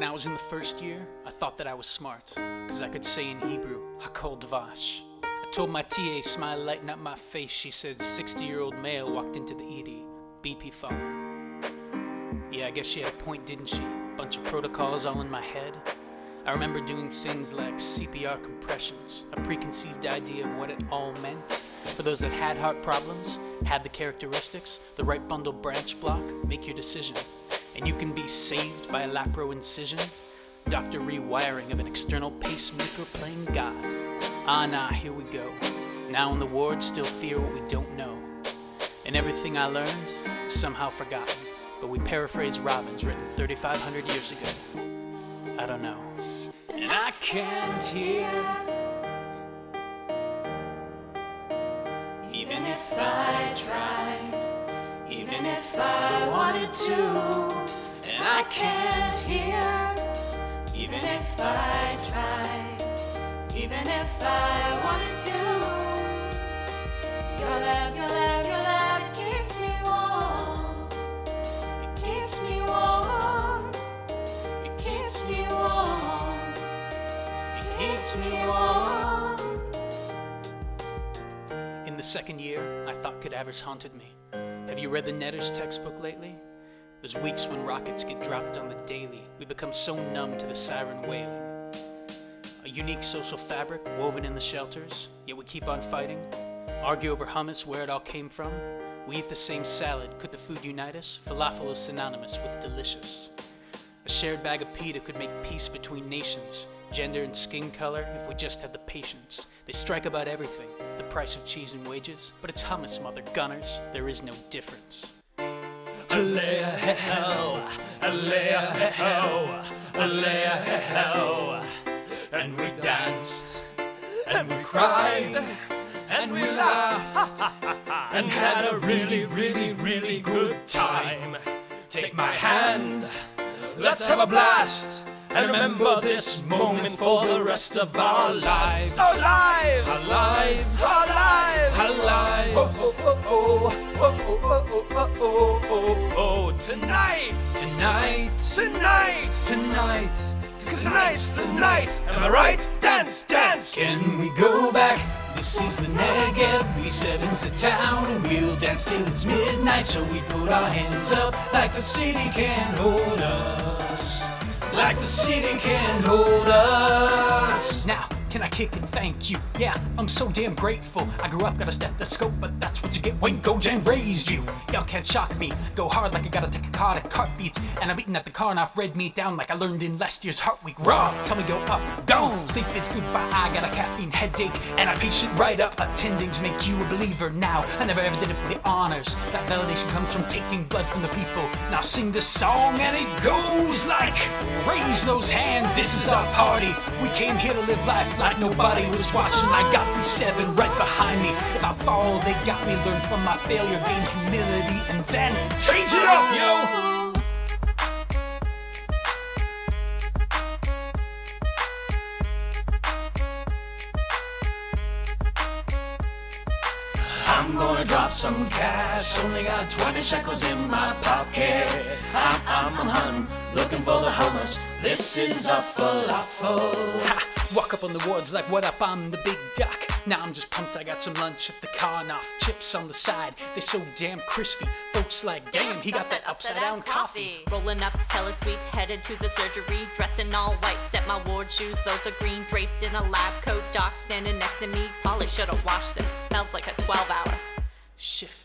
When I was in the first year, I thought that I was smart, cause I could say in Hebrew, Hakol Dvash. I told my TA, smile lighting up my face, she said 60 year old male walked into the ED, BP phone. Yeah, I guess she had a point, didn't she? Bunch of protocols all in my head. I remember doing things like CPR compressions, a preconceived idea of what it all meant. For those that had heart problems, had the characteristics, the right bundle branch block, make your decision. And you can be saved by a lapro incision, doctor rewiring of an external pacemaker playing God. Ah, nah, here we go. Now in the ward, still fear what we don't know. And everything I learned, somehow forgotten. But we paraphrase Robbins, written 3,500 years ago. I don't know. And I can't hear. Even if I tried, even if I wanted to, and I can't hear. Even if I tried, even if I wanted to, your love, your love, your love, it keeps me warm. It keeps me warm. It keeps me warm. It keeps me warm. In the second year, I thought cadavers haunted me. Have you read the Netter's textbook lately? There's weeks when rockets get dropped on the daily. We become so numb to the siren wailing. A unique social fabric woven in the shelters, yet we keep on fighting. Argue over hummus, where it all came from. We eat the same salad, could the food unite us? Falafel is synonymous with delicious. A shared bag of pita could make peace between nations, gender and skin color, if we just had the patience. They strike about everything, the price of cheese and wages, but it's hummus, mother gunners, there is no difference. Hell, alea alea. And we danced, and we cried, and we laughed, and had a really, really, really good time. Take my hand, let's have a blast, and remember this moment for the rest of our lives. Our lives! Our lives, Our lives! Our lives. Oh, oh, oh, oh, oh, oh, oh, oh, oh, oh, tonight! Tonight, Tonight! tonight, Cause tonight's the night! Am I right? Dance, dance! Can we go back? This is the Negev, B7's the town, and we'll dance till it's midnight. So we put our hands up like the city can't hold us. Like the city can't hold us. Now, can I kick and thank you? Yeah, I'm so damn grateful. I grew up, got a stethoscope, but that's what you get when Gojan raised you. Y'all can't shock me. Go hard like I take a card at heartbeats. And I'm eating at the car and I've red meat down like I learned in last year's Heart Week. Raw, tell me go up, down. Sleep is good, but I got a caffeine headache. And I patient right up, attending to make you a believer now. I never ever did it for the honors. That validation comes from taking blood from the people. Now sing this song and it goes like Raise those hands, this is our party. We came here to live life like nobody was watching. I got these seven right behind me. If I fall, they got me. Learn from my failure, gain humility, and then change it up, yo. I'm gonna drop some cash. Only got 20 shekels in my pocket. I'm, I'm, hunting, looking for the hummus. This is a falafel. Ha! Walk up on the wards like, what up? I'm the big duck. Now I'm just pumped. I got some lunch at the car and off chips on the side. They so damn crispy. Folks like, damn, he got that upside down coffee. Rolling up hella sweet, headed to the surgery. Dressed in all white, set my ward shoes, those are green. Draped in a lab coat, doc standing next to me. Probably should've washed this, smells like a 12 hour. shift.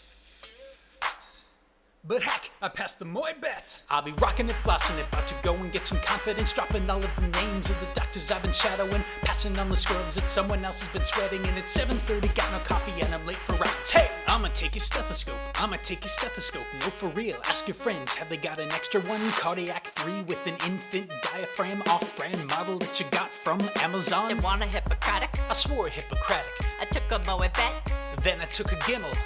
But heck, I passed the Moed Bet. I'll be rocking and flossing it, about to go and get some confidence, dropping all of the names of the doctors I've been shadowing, passing on the scrubs that someone else has been sweating. And it's 7:30, got no coffee, and I'm late for rounds. Hey, I'ma take your stethoscope. I'ma take your stethoscope. No, for real. Ask your friends, have they got an extra one? Cardiac three with an infant diaphragm, off-brand model that you got from Amazon. They want a Hippocratic? I swore Hippocratic. I took a Moed Bet. Then I took a Gimel.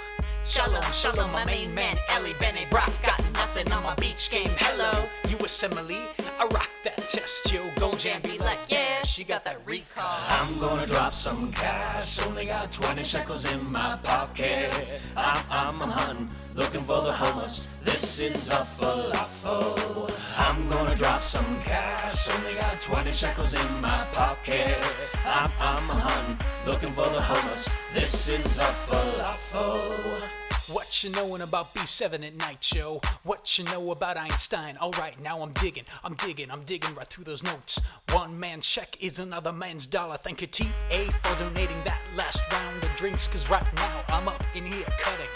Shalom, shalom, my main man, Ellie Bene Brock. Got nothing my beach game. Hello, you a simile? I rock that test, yo. Go jam, be like, yeah, she got that recall. I'm gonna drop some cash, only got 20 shekels in my pocket. I'm, I'm a hun, looking for the homeless. This is a falafel. I'm gonna drop some cash, only got 20 shekels in my pocket. I'm, I'm a hun, looking for the homeless. This is a falafel. What you knowin' about B7 at night, yo? What you know about Einstein? Alright, now I'm digging, I'm digging, I'm digging right through those notes. One man's check is another man's dollar. Thank you, TA, for donating that last round of drinks. Cause right now I'm up in here cutting.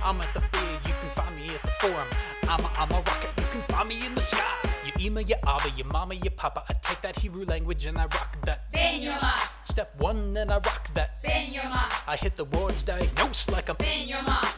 I'm at the big, you can find me at the forum. I'm a, I'm a rocket, you can find me in the sky. You email your abba, your mama, your papa. I take that Hebrew language and I rock that. Ben Yoma, Step one, and I rock that. Ben Yoma, I hit the words diagnosed like a Ben Yoma.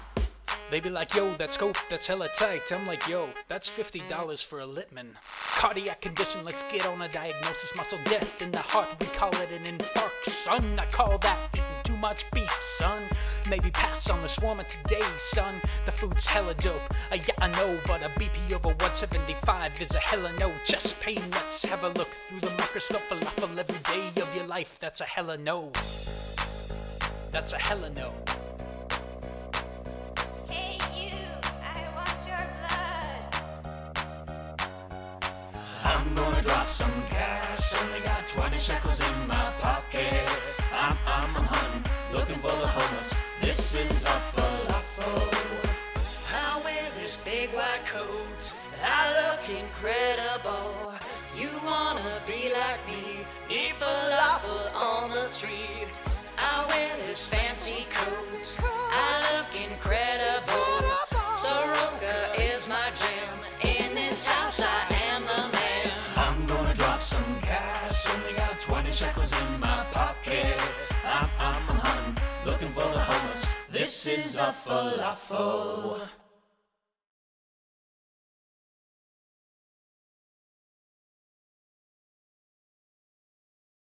They be like, yo, that scope, that's hella tight. I'm like, yo, that's $50 for a Littmann. Cardiac condition, let's get on a diagnosis. Muscle death in the heart, we call it an infarction. I call that eating too much beef, son. Maybe pass on the shawarma today, son. The food's hella dope. Uh, yeah, I know, but a BP over 175 is a hella no. Chest pain, let's have a look through the microscope. Falafel every day of your life, that's a hella no. That's a hella no. I'm gonna drop some cash, only got 20 shekels in my pocket. I'm, I'm a hun, looking for the homeless. This is a falafel. I wear this big white coat. I look incredible. You wanna be like me? Eat falafel on the street. I wear shekels in my pocket. I'm, I'm a hun, looking for the homeless. This is a falafel.